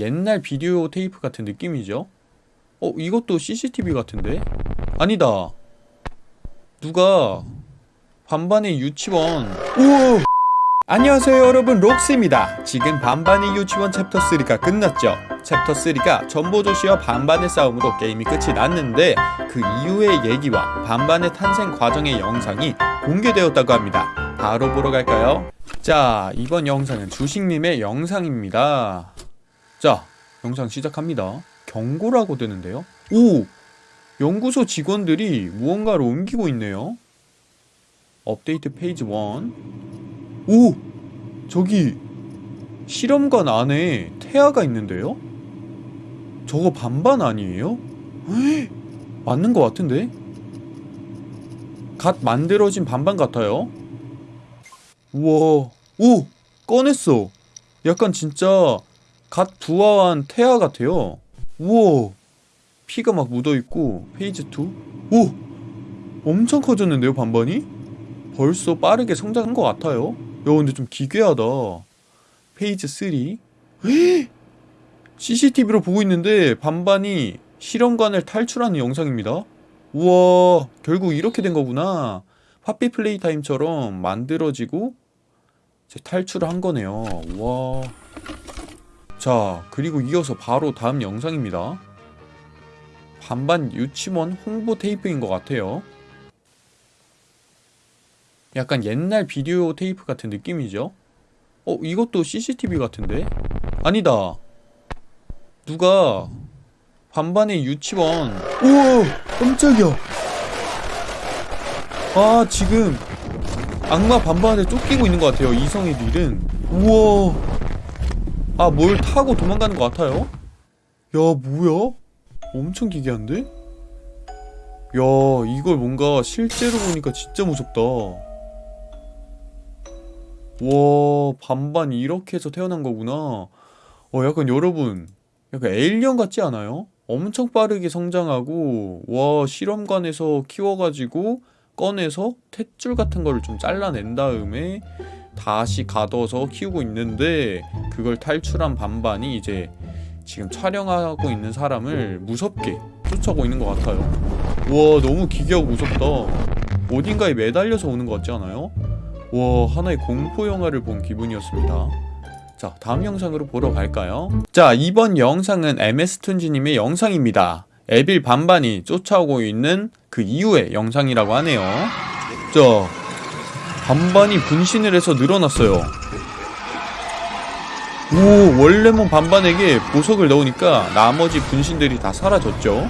옛날 비디오 테이프 같은 느낌이죠? 어, 이것도 CCTV 같은데? 아니다. 누가 반반의 유치원 우와! 안녕하세요 여러분 록스입니다. 지금 반반의 유치원 챕터 3가 끝났죠. 챕터 3가 점보조쉬와 반반의 싸움으로 게임이 끝이 났는데 그 이후의 얘기와 반반의 탄생 과정의 영상이 공개되었다고 합니다. 바로 보러 갈까요? 자, 이번 영상은 주식님의 영상입니다. 자, 영상 시작합니다. 경고라고 되는데요. 오! 연구소 직원들이 무언가를 옮기고 있네요. 업데이트 페이지 1. 오! 저기 실험관 안에 태아가 있는데요? 저거 반반 아니에요? 에이, 맞는 것 같은데? 갓 만들어진 반반 같아요. 우와, 오! 꺼냈어. 약간 진짜 갓 부화한 태아 같아요. 우와, 피가 막 묻어있고, 페이지 2. 오! 엄청 커졌는데요, 반반이? 벌써 빠르게 성장한 것 같아요. 야, 근데 좀 기괴하다. 페이지 3. CCTV로 보고 있는데 반반이 실험관을 탈출하는 영상입니다. 우와, 결국 이렇게 된 거구나. 파피 플레이 타임처럼 만들어지고 이제 탈출을 한 거네요. 우와. 자, 그리고 이어서 바로 다음 영상입니다. 반반 유치원 홍보 테이프인 것 같아요. 약간 옛날 비디오 테이프 같은 느낌이죠? 어, 이것도 CCTV 같은데? 아니다. 누가 반반의 유치원 우와! 깜짝이야! 아, 지금 악마 반반에 쫓기고 있는 것 같아요. 이성애들은. 우와! 아, 뭘 타고 도망가는 것 같아요? 야, 뭐야? 엄청 기괴한데? 야, 이걸 뭔가 실제로 보니까 진짜 무섭다. 와, 반반 이렇게 해서 태어난 거구나. 어, 약간 여러분, 약간 에일리언 같지 않아요? 엄청 빠르게 성장하고, 와, 실험관에서 키워가지고, 꺼내서 탯줄 같은 거를 좀 잘라낸 다음에, 다시 가둬서 키우고 있는데, 그걸 탈출한 반반이 이제 지금 촬영하고 있는 사람을 무섭게 쫓아오고 있는 것 같아요. 와, 너무 기괴하고 무섭다. 어딘가에 매달려서 오는 것 같지 않아요? 와 하나의 공포 영화를 본 기분이었습니다. 자 다음 영상으로 보러 갈까요? 자 이번 영상은 MS툰지님의 영상입니다. 에빌 반반이 쫓아오고 있는 그 이후의 영상이라고 하네요. 자 반반이 분신을 해서 늘어났어요. 오 원래몬 반반에게 보석을 넣으니까 나머지 분신들이 다 사라졌죠.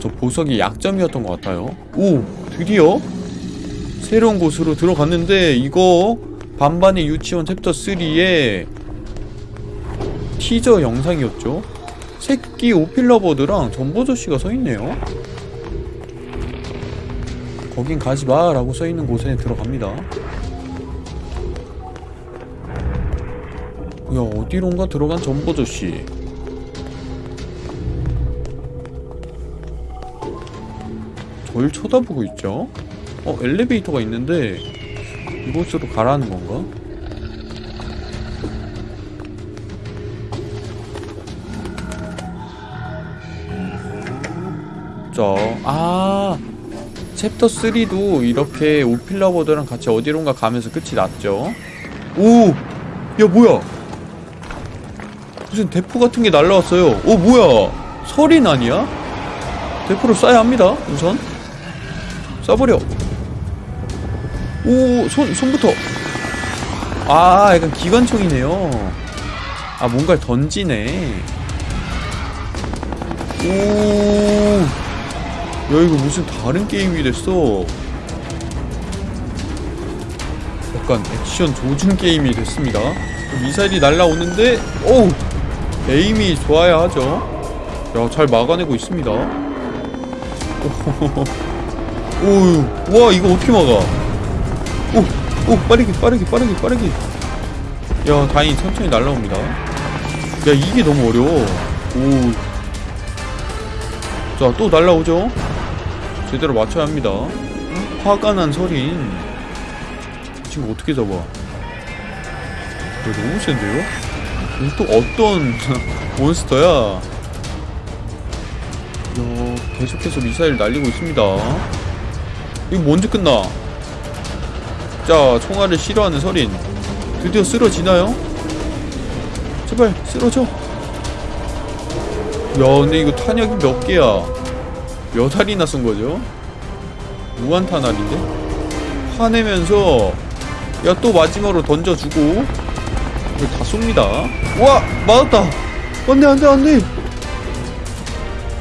저 보석이 약점이었던 것 같아요. 오 드디어 새로운 곳으로 들어갔는데 이거 반반의 유치원 챕터 3의 티저 영상이었죠 새끼 오필러버드랑 전보조씨가 서있네요 거긴 가지마 라고 써있는 곳에 들어갑니다. 야 어디론가 들어간 전보조씨. 절 쳐다보고 있죠? 어 엘리베이터가 있는데 이곳으로 가라는 건가? 자, 아 챕터 3도 이렇게 오필라버드랑 같이 어디론가 가면서 끝이 났죠 오! 야 뭐야 무슨 대포 같은 게 날라왔어요 오 뭐야 설인 아니야? 대포를 쏴야 합니다 우선 쏴버려 오, 손, 손부터. 아, 약간 기관총이네요. 아, 뭔가를 던지네. 오. 야, 이거 무슨 다른 게임이 됐어. 약간 액션 조준 게임이 됐습니다. 미사일이 날라오는데, 오! 에임이 좋아야 하죠. 야, 잘 막아내고 있습니다. 오, 와, 이거 어떻게 막아? 오! 오! 빠르게 빠르게 빠르게 빠르게 야 다행히 천천히 날라옵니다 야 이게 너무 어려워 오자또 날라오죠 제대로 맞춰야 합니다 화가 난 설인 지금 어떻게 잡아 야, 너무 센데요? 또 어떤 몬스터야? 이야, 계속해서 미사일 날리고 있습니다. 이거 언제 끝나? 자, 총알을 싫어하는 서린. 드디어 쓰러지나요? 제발 쓰러져. 야, 근데 이거 탄약이 몇 개야? 몇 알이나 쓴 거죠? 무한 탄 알인데? 화내면서 야 또 마지막으로 던져주고 다 쏩니다. 와 맞았다. 안돼 안돼 안돼.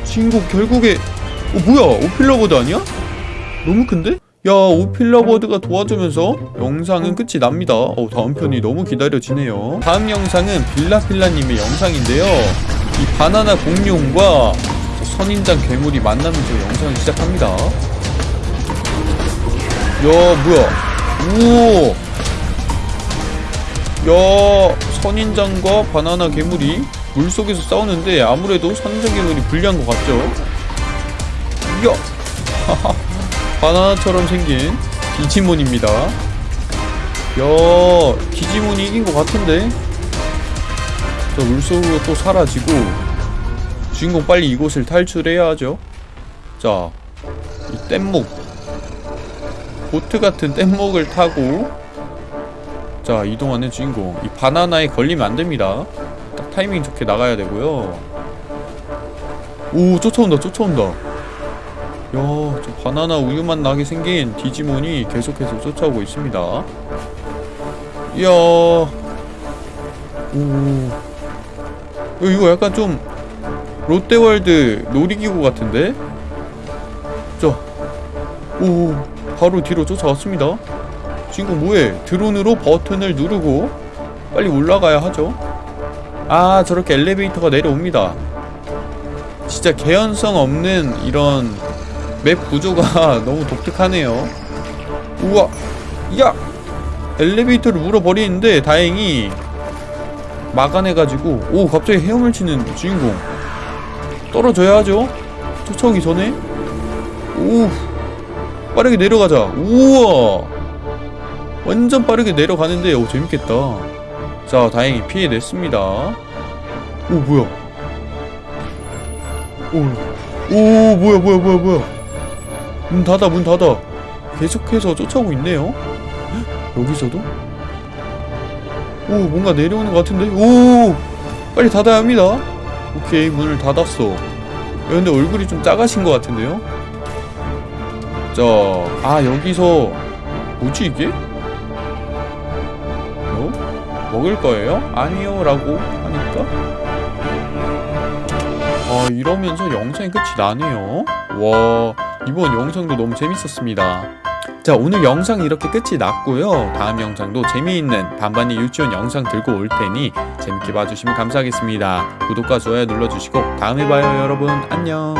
친구 결국에 어 뭐야 오필러버드 아니야? 너무 큰데? 야 오필러버드가 도와주면서 영상은 끝이 납니다. 어 다음 편이 너무 기다려지네요. 다음 영상은 빌라필라님의 영상인데요. 이 바나나 공룡과 저 선인장 괴물이 만나면서 영상을 시작합니다. 야 뭐야? 오. 야 선인장과 바나나 괴물이 물속에서 싸우는데 아무래도 선인장 괴물이 불리한 것 같죠? 야 바나나처럼 생긴 디지몬입니다. 야 디지몬이 이긴 것 같은데? 저 물속으로 또 사라지고 주인공 빨리 이곳을 탈출해야 하죠. 자, 이 뗏목 보트 같은 뗏목을 타고 자 이동하는 주인공 이 바나나에 걸리면 안 됩니다. 딱 타이밍 좋게 나가야 되고요. 오 쫓아온다 쫓아온다. 야, 저 바나나 우유맛 나게 생긴 디지몬이 계속해서 쫓아오고 있습니다. 이야, 오, 야, 이거 약간 좀 롯데월드 놀이기구 같은데? 자, 오, 바로 뒤로 쫓아왔습니다. 주인공 뭐해? 드론으로 버튼을 누르고 빨리 올라가야 하죠. 아, 저렇게 엘리베이터가 내려옵니다. 진짜 개연성 없는 이런 맵 구조가 너무 독특하네요. 우와, 야! 엘리베이터를 물어버리는데 다행히 막아내가지고 오 갑자기 헤엄을 치는 주인공 떨어져야 하죠. 쫓아오기 전에. 오 빠르게 내려가자. 우와. 완전 빠르게 내려가는데 오 재밌겠다. 자 다행히 피해냈습니다. 오 뭐야? 오, 오 뭐야 뭐야 뭐야 뭐야? 문 닫아 문 닫아. 계속해서 쫓아오고 있네요. 헉, 여기서도? 오 뭔가 내려오는 것 같은데? 오 빨리 닫아야 합니다 오케이 문을 닫았어. 야, 근데 얼굴이 좀 작아신 것 같은데요? 자 아 여기서 뭐지 이게? 어? 먹을 거예요? 아니요 라고 하니까? 아 이러면서 영상이 끝이 나네요. 와 이번 영상도 너무 재밌었습니다 자 오늘 영상 이렇게 끝이 났고요. 다음 영상도 재미있는 반반이 유치원 영상 들고 올 테니 재밌게 봐주시면 감사하겠습니다. 구독과 좋아요 눌러주시고 다음에 봐요 여러분. 안녕